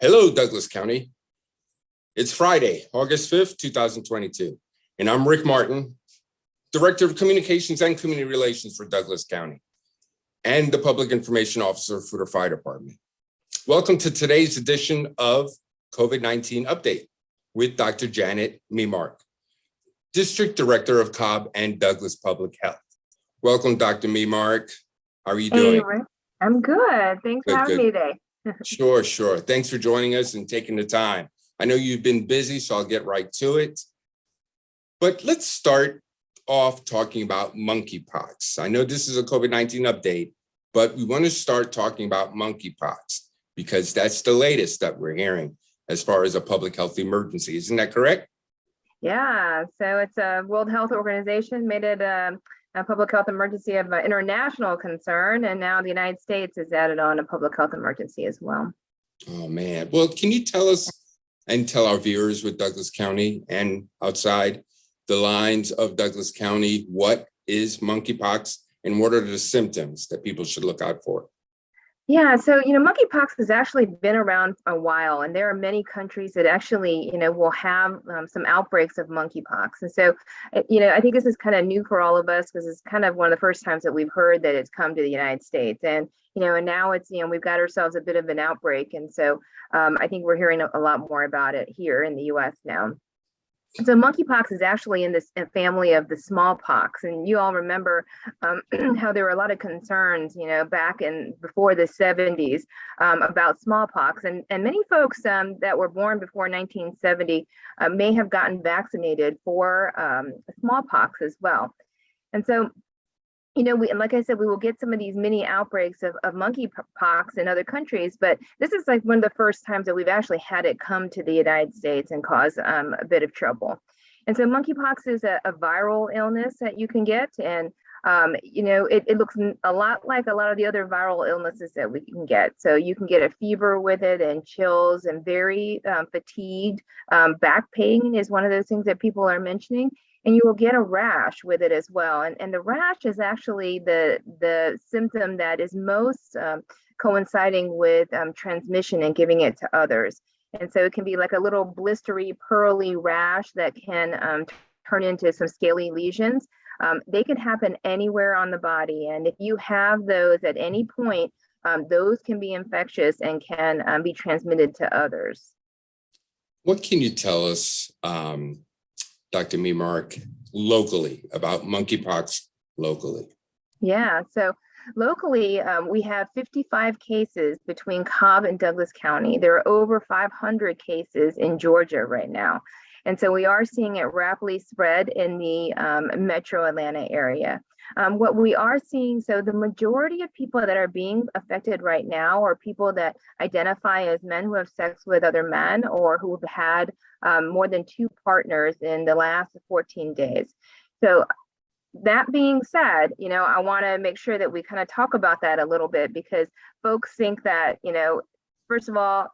Hello, Douglas County. It's Friday, August 5th, 2022, and I'm Rick Martin, Director of Communications and Community Relations for Douglas County and the Public Information Officer for the Fire Department. Welcome to today's edition of COVID-19 Update with Dr. Janet Memark, District Director of Cobb and Douglas Public Health. Welcome, Dr. Memark. How are you doing? Rick. I'm good. Thanks Good, for having good. me today. Sure, sure. Thanks for joining us and taking the time. I know you've been busy, so I'll get right to it. But let's start off talking about monkeypox. I know this is a COVID-19 update, but we want to start talking about monkeypox because that's the latest that we're hearing as far as a public health emergency. Isn't that correct? Yeah, so it's a World Health Organization made it um, a public health emergency of international concern, and now the United States has added on a public health emergency as well. Oh, man. Well, can you tell us and tell our viewers with Douglas County and outside the lines of Douglas County, what is monkeypox and what are the symptoms that people should look out for? Yeah, so you know, monkeypox has actually been around a while, and there are many countries that actually, you know, will have um, some outbreaks of monkeypox. And so, uh, you know, I think this is kind of new for all of us because it's kind of one of the first times that we've heard that it's come to the United States. And you know, and now it's you know we've got ourselves a bit of an outbreak, and so um, I think we're hearing a lot more about it here in the U.S. now. So monkeypox is actually in this family of the smallpox, and you all remember um, how there were a lot of concerns, you know, back in before the 70s um, about smallpox, and and many folks um, that were born before 1970 uh, may have gotten vaccinated for um, smallpox as well, and so. You know, we and like I said, we will get some of these mini outbreaks of, of monkeypox in other countries, but this is like one of the first times that we've actually had it come to the United States and cause um, a bit of trouble. And so monkeypox is a, a viral illness that you can get. And, um, you know, it, it looks a lot like a lot of the other viral illnesses that we can get. So you can get a fever with it and chills and very um, fatigued. Um, back pain is one of those things that people are mentioning. And you will get a rash with it as well. And, and the rash is actually the, the symptom that is most um, coinciding with um, transmission and giving it to others. And so it can be like a little blistery, pearly rash that can um, turn into some scaly lesions. Um, they can happen anywhere on the body. And if you have those at any point, um, those can be infectious and can um, be transmitted to others. What can you tell us, um, Dr. Memark, locally about monkeypox locally? Yeah, so locally, um, we have 55 cases between Cobb and Douglas County. There are over 500 cases in Georgia right now. And so we are seeing it rapidly spread in the um, metro Atlanta area. Um, what we are seeing, so the majority of people that are being affected right now are people that identify as men who have sex with other men or who have had um, more than two partners in the last 14 days. So that being said, you know, I want to make sure that we kind of talk about that a little bit because folks think that, you know, first of all,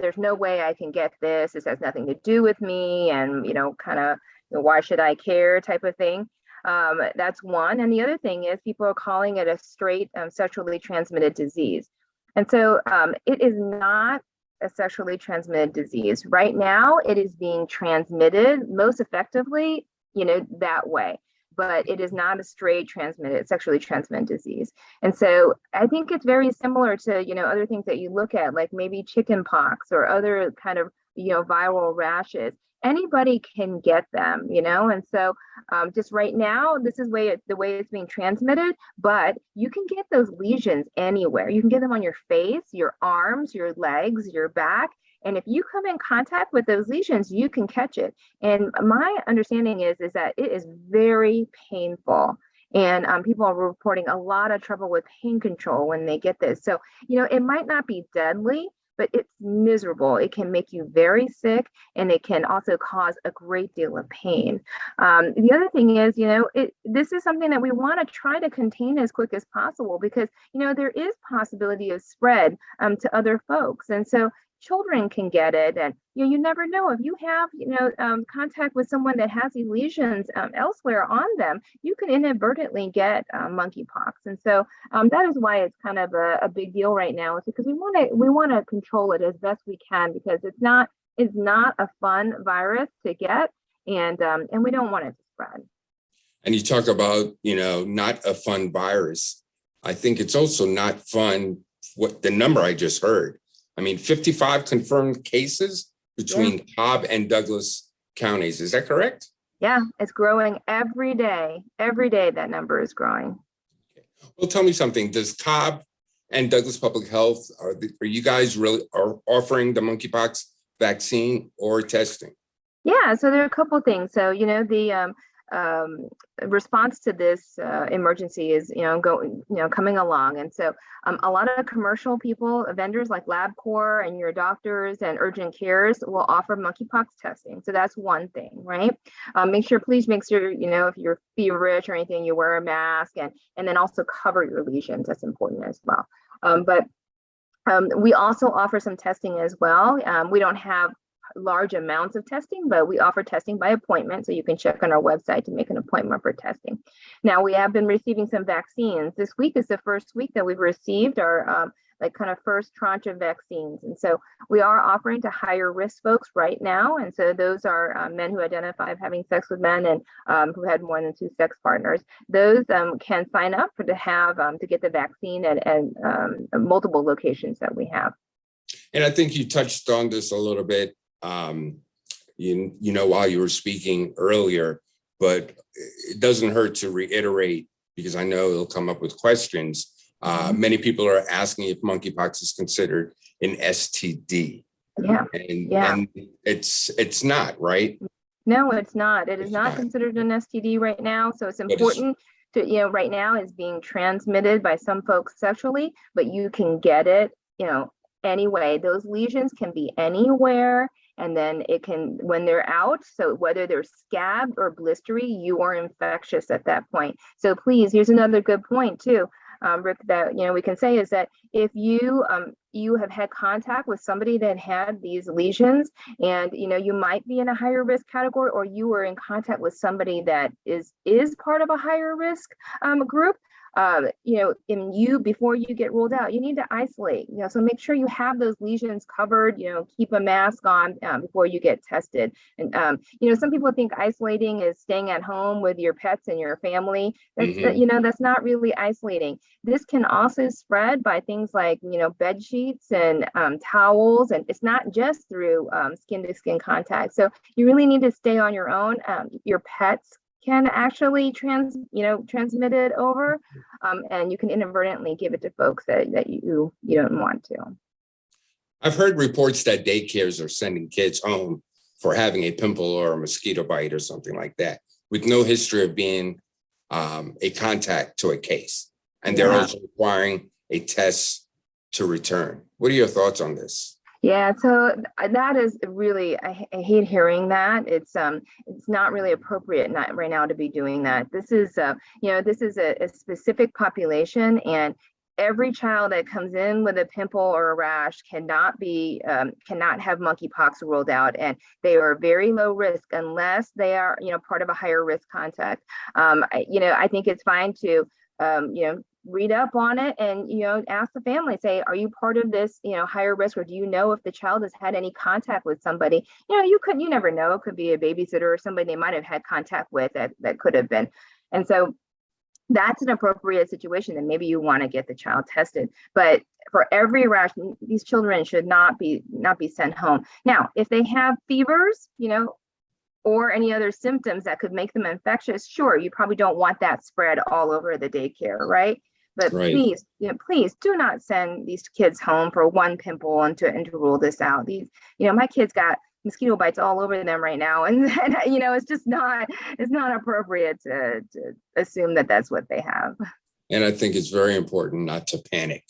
there's no way I can get this. This has nothing to do with me. And, you know, kind of, you know, why should I care type of thing. Um, that's one. And the other thing is people are calling it a straight um, sexually transmitted disease. And so um, it is not a sexually transmitted disease. Right now, it is being transmitted most effectively, you know, that way but it is not a straight transmitted, sexually transmitted disease. And so I think it's very similar to, you know, other things that you look at, like maybe chicken pox or other kind of, you know, viral rashes. Anybody can get them, you know, and so um, just right now, this is way the way it's being transmitted, but you can get those lesions anywhere. You can get them on your face, your arms, your legs, your back, and if you come in contact with those lesions, you can catch it. And my understanding is, is that it is very painful. And um, people are reporting a lot of trouble with pain control when they get this. So, you know, it might not be deadly, but it's miserable. It can make you very sick and it can also cause a great deal of pain. Um, the other thing is, you know, it, this is something that we want to try to contain as quick as possible because, you know, there is possibility of spread um, to other folks. And so children can get it and you know you never know if you have you know um, contact with someone that has these lesions um, elsewhere on them you can inadvertently get uh, monkeypox and so um, that is why it's kind of a, a big deal right now is because we want to we want to control it as best we can because it's not it's not a fun virus to get and um, and we don't want it to spread And you talk about, you know, not a fun virus. I think it's also not fun, what the number I just heard. I mean, 55 confirmed cases between Cobb and Douglas counties. Is that correct? yeah it's growing every day every day that number is growing Okay. Well, tell me something. Does Cobb and Douglas Public Health, are, the- are you guys really are offering the monkeypox vaccine or testing? Yeah, so there are a couple of things. So, you know, the um, um, response to this uh, emergency is, you know, going, you know, coming along. And so um, a lot of commercial people, vendors like LabCorp and your doctors and urgent cares will offer monkeypox testing. So that's one thing, right? Um, make sure, please make sure, you know, if you're feverish or anything, you wear a mask and, and then also cover your lesions. That's important as well. Um, but um, we also offer some testing as well. Um, we don't have large amounts of testing, but we offer testing by appointment. So you can check on our website to make an appointment for testing. Now we have been receiving some vaccines. This week is the first week that we've received our um, like kind of first tranche of vaccines. And so we are offering to higher risk folks right now. And so those are um, men who identify of having sex with men and um, who had more than two sex partners. Those um, can sign up for to have um, to get the vaccine at, at um, multiple locations that we have. And I think you touched on this a little bit, um, you, you know, while you were speaking earlier, but it doesn't hurt to reiterate because I know it'll come up with questions. Uh, many people are asking if monkeypox is considered an STD. Yeah. And, Yeah. and it's, it's not, right? No, it's not. It is It's not not. considered an STD right now. So it's it's- important to, you know, right now is being transmitted by some folks sexually, but you can get it, you know, anyway. Those lesions can be anywhere. And then it can, when they're out, so whether they're scabbed or blistery, you are infectious at that point. So please, here's another good point too, um, Rick, that, you know, we can say is that if you, um, you have had contact with somebody that had these lesions, and you know you might be in a higher risk category or you were in contact with somebody that is is part of a higher risk um, group uh, you know in you before you get ruled out you need to isolate you know so make sure you have those lesions covered you know keep a mask on um, before you get tested. And um, you know some people think isolating is staying at home with your pets and your family. That's Mhm. you know that's not really isolating. This can also spread by things like you know bed sheets and um, towels and it's not just through um, skin to skin contact. So you really need to stay on your own um, your pets can actually trans you know transmit it over um, and you can inadvertently give it to folks that, that you you don't want to I've heard reports that daycares are sending kids home for having a pimple or a mosquito bite or something like that with no history of being um, a contact to a case. And they're Yeah. also requiring a test to return. What are your thoughts on this? Yeah, so that is really, I hate hearing that. It's um, it's not really appropriate not right now to be doing that. This is, uh, you know, this is a, a specific population and every child that comes in with a pimple or a rash cannot be, um, cannot have monkeypox ruled out. And they are very low risk unless they are, you know, part of a higher risk contact. Um, I, you know, I think it's fine to, um, you know, read up on it and you know ask the family say are you part of this you know higher risk or do you know if the child has had any contact with somebody? You know you could you never know it could be a babysitter or somebody they might have had contact with that that could have been. And so that's an appropriate situation and maybe you want to get the child tested. But for every rash these children should not be not be sent home. Now if they have fevers you know or any other symptoms that could make them infectious sure you probably don't want that spread all over the daycare right but Right. please, you know, please do not send these kids home for one pimple and to and to rule this out. These, you know, my kids got mosquito bites all over them right now, and, and you know, it's just not it's not appropriate to to assume that that's what they have. And I think it's very important not to panic.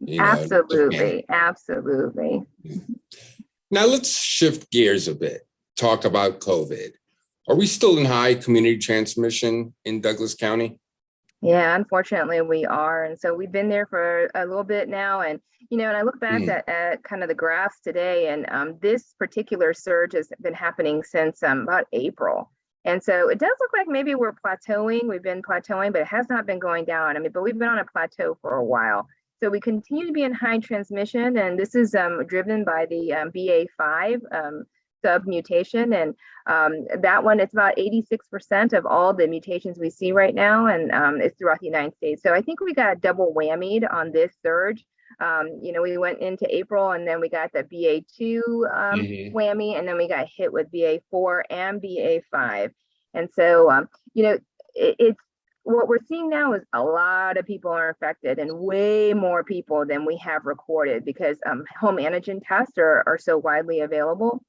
you know, to panic. absolutely, absolutely. Now let's shift gears a bit, talk about COVID. Are we still in high community transmission in Douglas County? Yeah, unfortunately, we are. And so we've been there for a little bit now. And, you know, and I look back Mm. at, at kind of the graphs today, and um, this particular surge has been happening since um, about April. And so it does look like maybe we're plateauing. We've been plateauing, but it has not been going down. I mean, but we've been on a plateau for a while. So we continue to be in high transmission, and this is um, driven by the um, BA5 um, sub mutation. And um, that one, it's about 86% of all the mutations we see right now, and um, it's throughout the United States. So I think we got double whammied on this surge. Um, you know, we went into April and then we got the BA2 um, Mhm. whammy, and then we got hit with BA4 and BA5. And so, um, you know, it, it's what we're seeing now is a lot of people are infected and way more people than we have recorded because um, home antigen tests are, are so widely available.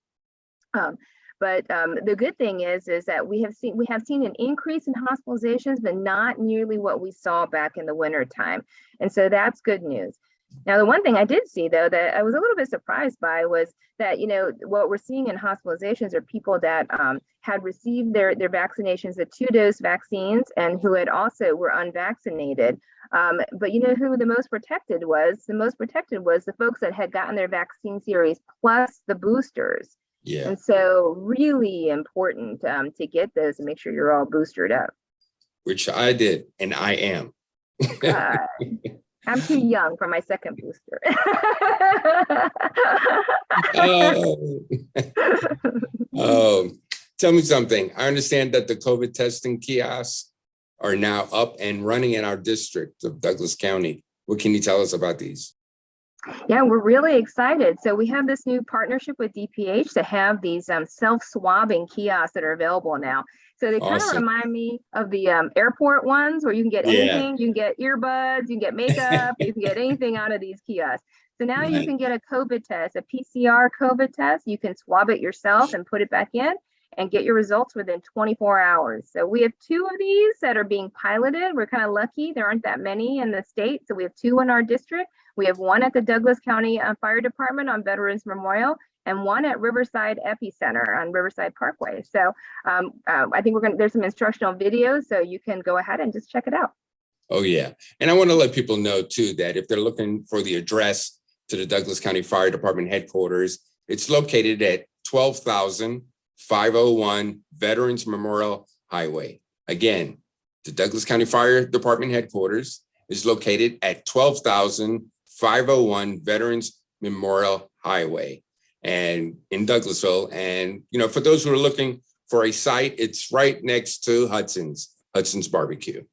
Um, but um, the good thing is, is that we have seen we have seen an increase in hospitalizations, but not nearly what we saw back in the winter time. And so that's good news. Now, the one thing I did see though that I was a little bit surprised by was that you know what we're seeing in hospitalizations are people that um, had received their their vaccinations, the two dose vaccines, and who had also were unvaccinated. Um, but you know who the most protected was? The most protected was the folks that had gotten their vaccine series plus the boosters. Yeah, And so really important um, to get those and make sure you're all boosted up. which I did, and I am. Uh, I'm too young for my second booster. Oh. Um, Tell me something. I understand that the COVID testing kiosks are now up and running in our district of Douglas County. What can you tell us about these? Yeah, we're really excited. So we have this new partnership with DPH to have these um, self-swabbing kiosks that are available now. So they kind of remind me of the um, airport ones where you can get Yeah. anything. You can get earbuds, you can get makeup, you can get anything out of these kiosks. So now you can get a COVID test, a PCR COVID test. You can swab it yourself and put it back in and get your results within 24 hours. So we have two of these that are being piloted. We're kind of lucky. There aren't that many in the state. So we have two in our district. We have one at the Douglas County uh, Fire Department on Veterans Memorial and one at Riverside Epicenter on Riverside Parkway. So um, uh, I think we're going to, there's some instructional videos, so you can go ahead and just check it out. Oh, yeah. And I want to let people know too, that if they're looking for the address to the Douglas County Fire Department headquarters, it's located at 12,501 Veterans Memorial Highway. Again, the Douglas County Fire Department headquarters is located at 12,501 Veterans Memorial Highway and in Douglasville. And, you know, for those who are looking for a site, it's right next to Hudson's, Hudson's Barbecue.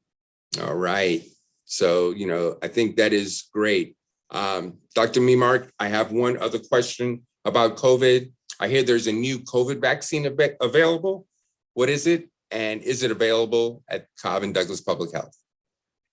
All right. So, you know, I think that is great. Um, Dr. Memark, I have one other question about COVID. I hear there's a new COVID vaccine av- available. What is it? And is it available at Cobb and Douglas Public Health?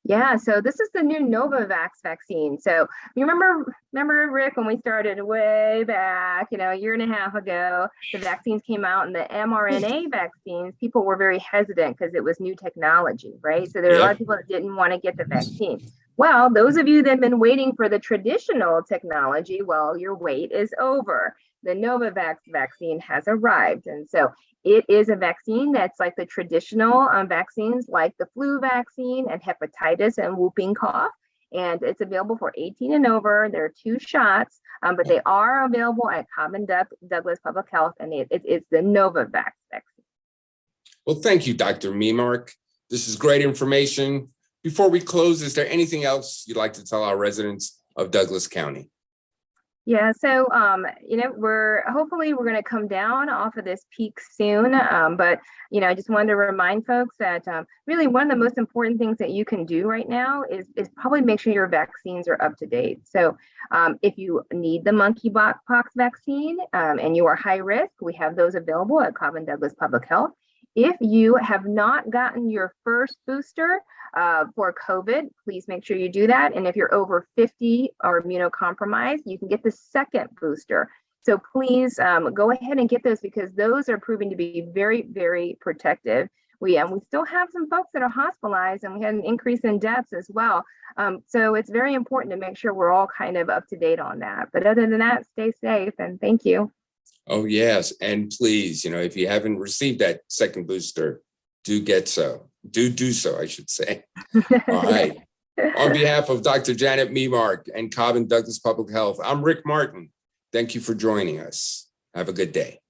Yeah, so this is the new Novavax vaccine. So you remember, remember Rick, when we started way back, you know, a year and a half ago, the vaccines came out and the mRNA hmm. vaccines, people were very hesitant because it was new technology, right? So there were a lot of people that didn't want to get the vaccine. Well, those of you that have been waiting for the traditional technology, well, your wait is over. The Novavax vaccine has arrived. And so it is a vaccine that's like the traditional um, vaccines, like the flu vaccine and hepatitis and whooping cough. And it's available for 18 and over. There are two shots, um, but they are available at Common Doug- Douglas Public Health, and it, it- it's the Novavax vaccine. Well, thank you, Dr. Memark. This is great information. Before we close, is there anything else you'd like to tell our residents of Douglas County? Yeah, so um, you know, we're hopefully we're going to come down off of this peak soon. Um, but you know, I just wanted to remind folks that um, really one of the most important things that you can do right now is is probably make sure your vaccines are up to date. So um, if you need the monkeypox vaccine um, and you are high risk, we have those available at Cobb and Douglas Public Health. If you have not gotten your first booster uh, for COVID, please make sure you do that. And if you're over 50 or immunocompromised, you can get the second booster. So please um, go ahead and get those because those are proving to be very, very protective. We um, we still have some folks that are hospitalized and we had an increase in deaths as well. Um, so it's very important to make sure we're all kind of up to date on that. But other than that, stay safe and thank you. Oh, yes. And please, you know, if you haven't received that second booster, do get so. do do so, I should say. All right. On behalf of Dr. Janet Memark and Cobb and Douglas Public Health, I'm Rick Martin. Thank you for joining us. Have a good day.